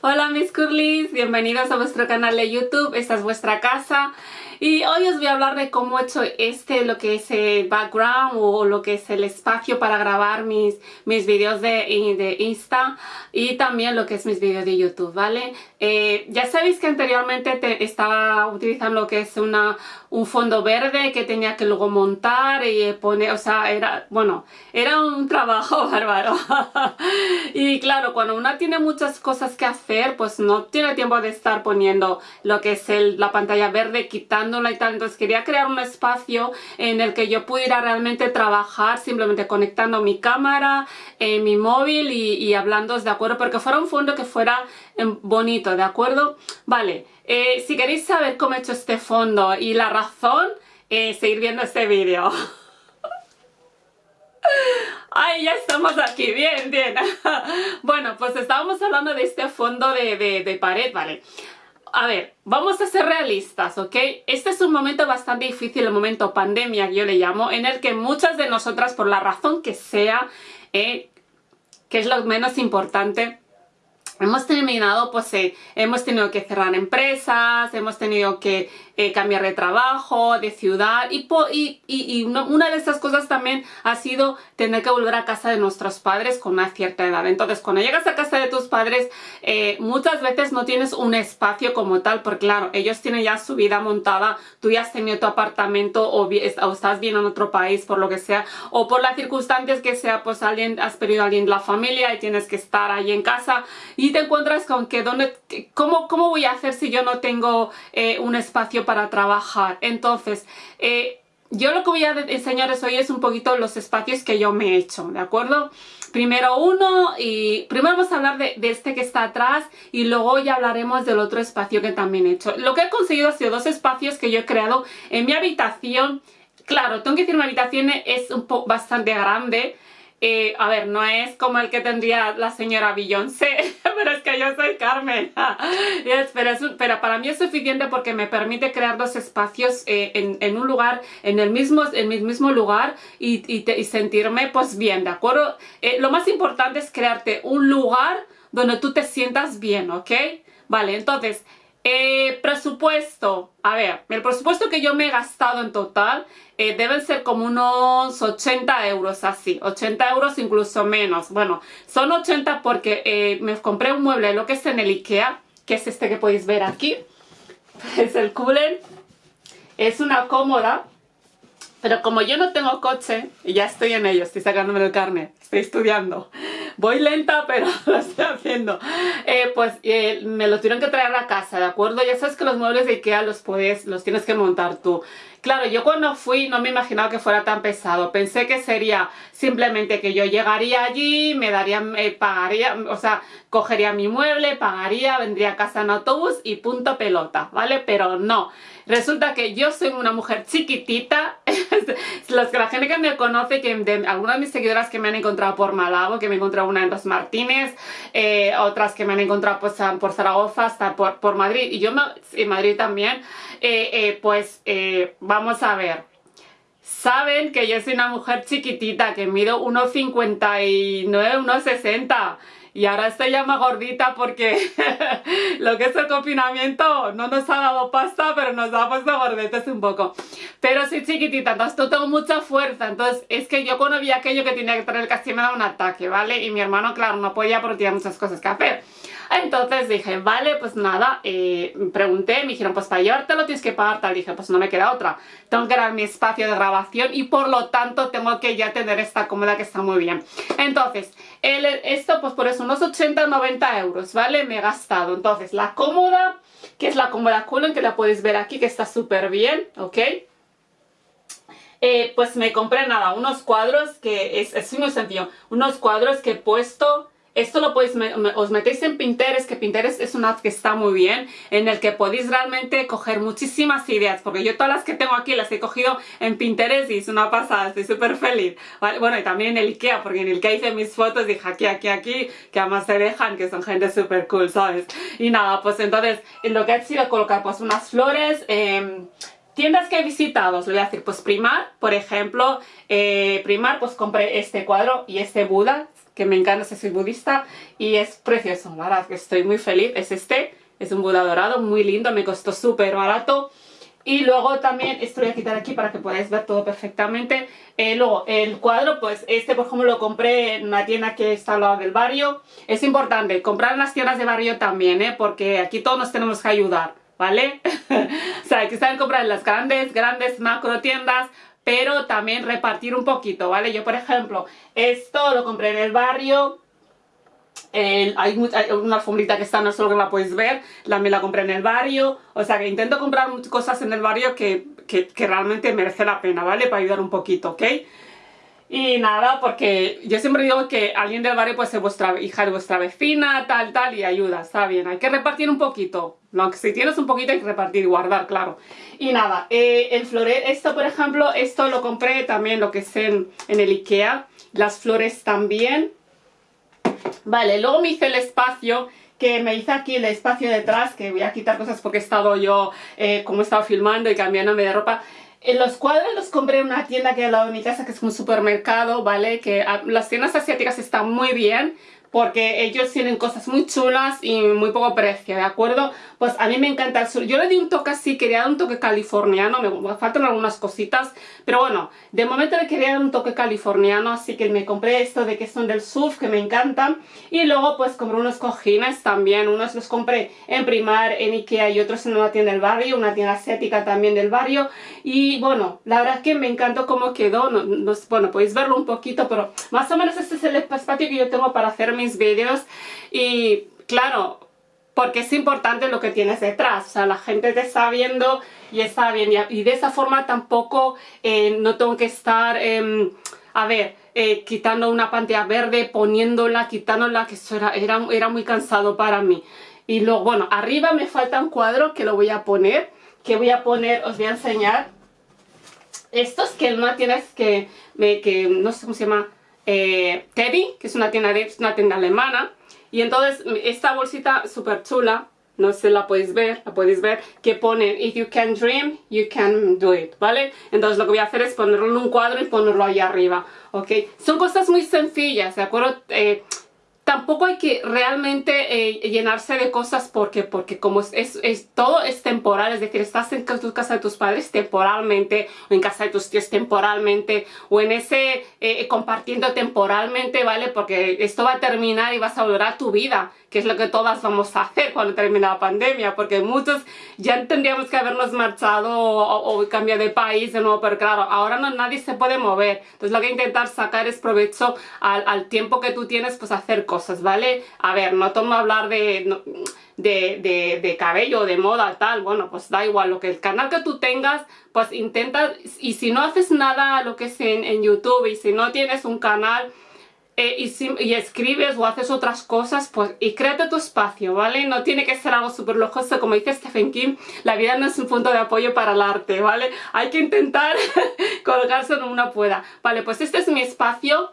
Hola mis curlis, bienvenidos a vuestro canal de YouTube, esta es vuestra casa y hoy os voy a hablar de cómo he hecho este, lo que es el background o lo que es el espacio para grabar mis, mis vídeos de, de Insta y también lo que es mis vídeos de YouTube, ¿vale? Eh, ya sabéis que anteriormente estaba utilizando lo que es una, un fondo verde que tenía que luego montar y poner, o sea, era, bueno, era un trabajo bárbaro. y claro, cuando una tiene muchas cosas que hacer, pues no tiene tiempo de estar poniendo lo que es el, la pantalla verde, quitando y tal, entonces quería crear un espacio en el que yo pudiera realmente trabajar simplemente conectando mi cámara, eh, mi móvil y, hablando, ¿de acuerdo? Porque fuera un fondo que fuera em, bonito, ¿de acuerdo? Vale, eh, si queréis saber cómo he hecho este fondo y la razón, eh, seguir viendo este vídeo. ¡Ay, ya estamos aquí! Bien, bien. bueno, pues estábamos hablando de este fondo de, de pared, ¿vale? a ver, vamos a ser realistas, ¿ok? Este es un momento bastante difícil, el momento pandemia yo le llamo, en el que muchas de nosotras, por la razón que sea, eh, que es lo menos importante, hemos terminado, pues eh, hemos tenido que cerrar empresas, hemos tenido que eh, cambiar de trabajo, de ciudad y, una de esas cosas también ha sido tener que volver a casa de nuestros padres con una cierta edad. Entonces cuando llegas a casa de tus padres eh, muchas veces no tienes un espacio como tal porque claro, ellos tienen ya su vida montada, tú ya has tenido tu apartamento o, estás bien en otro país por lo que sea o por las circunstancias que sea pues alguien, has perdido a alguien de la familia y tienes que estar ahí en casa y te encuentras con que ¿dónde, cómo, cómo voy a hacer si yo no tengo eh, un espacio para trabajar. Entonces, eh, yo lo que voy a enseñaros hoy es un poquito los espacios que yo me he hecho, ¿de acuerdo? Primero uno y primero vamos a hablar de, este que está atrás y luego ya hablaremos del otro espacio que también he hecho. Lo que he conseguido ha sido dos espacios que yo he creado en mi habitación. Claro, tengo que decir mi habitación es un bastante grande, eh, a ver, no es como el que tendría la señora Beyoncé, pero es que yo soy Carmen. pero, para mí es suficiente porque me permite crear dos espacios eh, en, un lugar, en el mismo, en el mismo lugar y, sentirme pues bien, ¿de acuerdo? Eh, lo más importante es crearte un lugar donde tú te sientas bien, ¿ok? Vale, entonces, presupuesto. A ver, el presupuesto que yo me he gastado en total eh, deben ser como unos 80 euros así, 80 euros incluso menos. Bueno, son 80 porque eh, me compré un mueble, lo que es en el Ikea, que es este que podéis ver aquí. Es el cooler. Es una cómoda, pero como yo no tengo coche, ya estoy en ello, estoy sacándome el carne, estoy estudiando. Voy lenta, pero lo estoy haciendo. Eh, pues me lo tuvieron que traer a casa, ¿de acuerdo? Ya sabes que los muebles de Ikea los puedes, los tienes que montar tú. Claro, yo cuando fui no me imaginaba que fuera tan pesado. Pensé que sería simplemente que yo llegaría allí, me daría, me pagaría, o sea, cogería mi mueble, pagaría, vendría a casa en autobús y punto pelota, ¿vale? Pero no. Resulta que yo soy una mujer chiquitita. Los que la gente que me conoce, que algunas de mis seguidoras que me han encontrado por Malabo, que me he encontrado una en Los Martínez, eh, otras que me han encontrado pues, por Zaragoza, hasta por, por Madrid, y yo en Madrid también, eh, eh, pues vamos a ver. Saben que yo soy una mujer chiquitita, que mido 1,59, 1,60 y ahora estoy ya más gordita porque lo que es el confinamiento no nos ha dado pasta, pero nos ha puesto gordetes un poco. Pero soy chiquitita, entonces tengo mucha fuerza, entonces es que yo cuando vi aquello que tenía que traer casi me da un ataque, ¿vale? Y mi hermano, claro, no podía porque tenía muchas cosas que hacer. Entonces dije, vale, pues nada, eh, pregunté, me dijeron, pues para llevártelo tienes que pagar tal. Dije, pues no me queda otra. Tengo que dar mi espacio de grabación y por lo tanto tengo que ya tener esta cómoda que está muy bien. Entonces, esto pues por eso unos 80-90 euros, ¿vale? Me he gastado. Entonces, la cómoda, que es la cómoda Cullen, que la puedes ver aquí, que está súper bien, ¿ok? Eh, pues me compré nada, unos cuadros que es, es muy sencillo, unos cuadros que he puesto esto lo podéis, os metéis en Pinterest, que Pinterest es una app que está muy bien, en el que podéis realmente coger muchísimas ideas, porque yo todas las que tengo aquí las he cogido en Pinterest y es una pasada, estoy súper feliz. Bueno, y también en el Ikea, porque en el Ikea hice mis fotos, dije aquí, aquí, aquí, que además se dejan, que son gente súper cool, ¿sabes? Y nada, pues entonces, lo que he sido colocar pues unas flores, eh, Tiendas que he visitado, os voy a decir, pues Primar, por ejemplo, eh, Primar, pues compré este cuadro y este Buda, que me encanta, soy budista y es precioso, la verdad que estoy muy feliz, es este, es un Buda dorado, muy lindo, me costó súper barato. Y luego también, esto voy a quitar aquí para que podáis ver todo perfectamente. Eh, luego, el cuadro, pues este por ejemplo lo compré en una tienda que está al lado del barrio. Es importante comprar en las tiendas de barrio también, ¿eh? Porque aquí todos nos tenemos que ayudar, ¿vale? o sea, que saber comprar en las grandes, grandes macro tiendas, pero también repartir un poquito, ¿vale? Yo, por ejemplo, esto lo compré en el barrio, hay, una alfombrita que está, no solo que la podéis ver, también la compré en el barrio, o sea que intento comprar cosas en el barrio que, que, realmente merece la pena, ¿vale? Para ayudar un poquito, ¿ok? Y nada, porque yo siempre digo que alguien del barrio puede ser vuestra hija de vuestra vecina, tal, tal, y ayuda, está bien. Hay que repartir un poquito. Aunque si tienes un poquito hay que repartir y guardar, claro. Y nada, eh, el floret, esto por ejemplo, esto lo compré también lo que es en, en el Ikea. Las flores también. Vale, luego me hice el espacio que me hice aquí el espacio detrás, que voy a quitar cosas porque he estado yo, eh, como he estado filmando y cambiándome de ropa. Los cuadros los compré en una tienda que hay al lado de mi casa, que es un supermercado, ¿vale? Que ah, las tiendas asiáticas están muy bien, porque ellos tienen cosas muy chulas y muy poco precio, ¿de acuerdo? Pues a mí me encanta el sur. Yo le di un toque así, quería dar un toque californiano, me faltan algunas cositas, pero bueno, de momento le quería dar un toque californiano, así que me compré esto de que son del surf, que me encantan, y luego pues compré unos cojines también, unos los compré en Primar, en Ikea y otros en una tienda del barrio, una tienda asiática también del barrio, y bueno, la verdad es que me encantó cómo quedó, no, bueno, podéis verlo un poquito, pero más o menos este es el espacio que yo tengo para hacer mis vídeos y claro, porque es importante lo que tienes detrás, o sea, la gente te está viendo y está bien, y, de esa forma tampoco eh, no tengo que estar, em, a ver, eh, quitando una pantalla verde, poniéndola, quitándola, que eso era, era, era muy cansado para mí. Y luego, bueno, arriba me falta un cuadro que lo voy a poner, que voy a poner, os voy a enseñar, estos que no tienes que, me, que no sé cómo se llama, eh, Teddy, que es una tienda, de, una tienda alemana. Y entonces esta bolsita súper chula, no sé, la podéis ver, la podéis ver, que pone If you can dream, you can do it, ¿vale? Entonces lo que voy a hacer es ponerlo en un cuadro y ponerlo ahí arriba, ¿ok? Son cosas muy sencillas, ¿de acuerdo? Eh, tampoco hay que realmente eh, llenarse de cosas porque, porque como es, es, todo es temporal, es decir, estás en tu casa de tus padres temporalmente, o en casa de tus tíos temporalmente, o en ese eh, compartiendo temporalmente, ¿vale? Porque esto va a terminar y vas a volver a tu vida que es lo que todas vamos a hacer cuando termine la pandemia, porque muchos ya tendríamos que habernos marchado o, cambiado de país de nuevo, pero claro, ahora no nadie se puede mover, entonces lo que intentar sacar es provecho al, tiempo que tú tienes, pues hacer cosas, ¿vale? A ver, no tomo hablar de... de, de, cabello, de moda, tal, bueno, pues da igual, lo que el canal que tú tengas, pues intenta, y si no haces nada lo que es en, en YouTube, y si no tienes un canal, eh, y, escribes o haces otras cosas, pues y créate tu espacio, ¿vale? No tiene que ser algo súper lojoso, como dice Stephen King, la vida no es un punto de apoyo para el arte, ¿vale? Hay que intentar colgarse donde uno pueda. Vale, pues este es mi espacio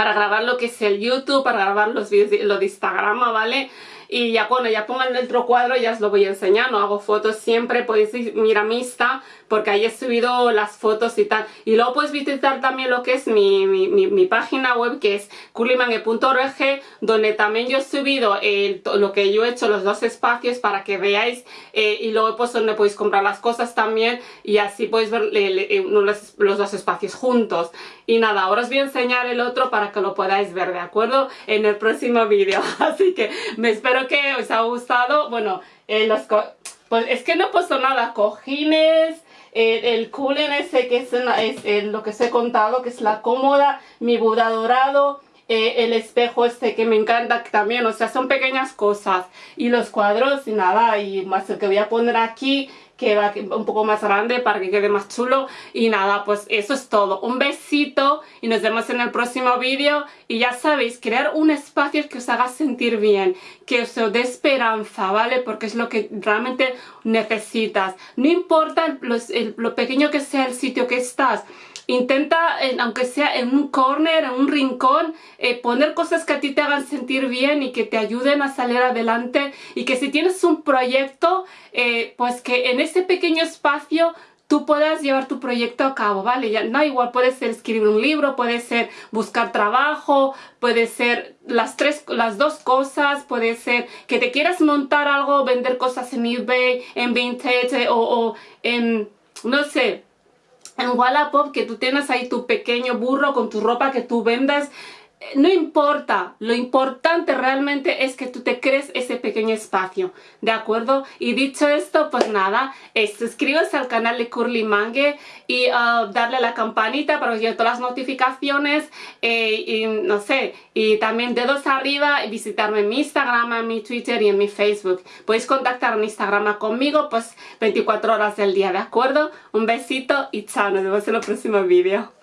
para grabar lo que es el YouTube, para grabar los vídeos, lo de Instagram, ¿vale? Y ya cuando ya pongan el otro cuadro ya os lo voy a enseñar, no hago fotos siempre, podéis ir a mi Insta porque ahí he subido las fotos y tal. Y luego puedes visitar también lo que es mi, mi, mi, página web que es curlymangue.org donde también yo he subido lo que yo he hecho, los dos espacios para que veáis eh, y luego pues donde podéis comprar las cosas también y así podéis ver los, los dos espacios juntos. Y nada, ahora os voy a enseñar el otro para que lo podáis ver, ¿de acuerdo? En el próximo vídeo. Así que me espero que os haya gustado. Bueno, eh, los pues es que no he puesto nada, cojines, el cooler ese que es, es lo que os he contado, que es la cómoda, mi Buda dorado, eh, el espejo este que me encanta también, o sea, son pequeñas cosas. Y los cuadros y nada, y más el que voy a poner aquí, que va un poco más grande para que quede más chulo. Y nada, pues eso es todo. Un besito y nos vemos en el próximo vídeo. Y ya sabéis, crear un espacio que os haga sentir bien, que os dé esperanza, ¿vale? Porque es lo que realmente necesitas. No importa lo pequeño que sea el sitio que estás, Intenta, aunque sea en un corner, en un rincón, eh, poner cosas que a ti te hagan sentir bien y que te ayuden a salir adelante y que si tienes un proyecto, eh, pues que en ese pequeño espacio tú puedas llevar tu proyecto a cabo, ¿vale? Ya, no, igual puede ser escribir un libro, puede ser buscar trabajo, puede ser las tres, las dos cosas, puede ser que te quieras montar algo, vender cosas en eBay, en Vintage o, o en, no sé, en Wallapop, que tú tienes ahí tu pequeño burro con tu ropa que tú vendes, no importa, lo importante realmente es que tú te crees ese pequeño espacio, ¿de acuerdo? Y dicho esto, pues nada, eh, suscríbete al canal de Curly Mangue y uh, darle la campanita para que todas las notificaciones eh, y no sé, y también dedos arriba y visitarme en mi Instagram, en mi Twitter y en mi Facebook. Podéis contactar en Instagram conmigo pues 24 horas del día, ¿de acuerdo? Un besito y chao, nos vemos en el próximo vídeo.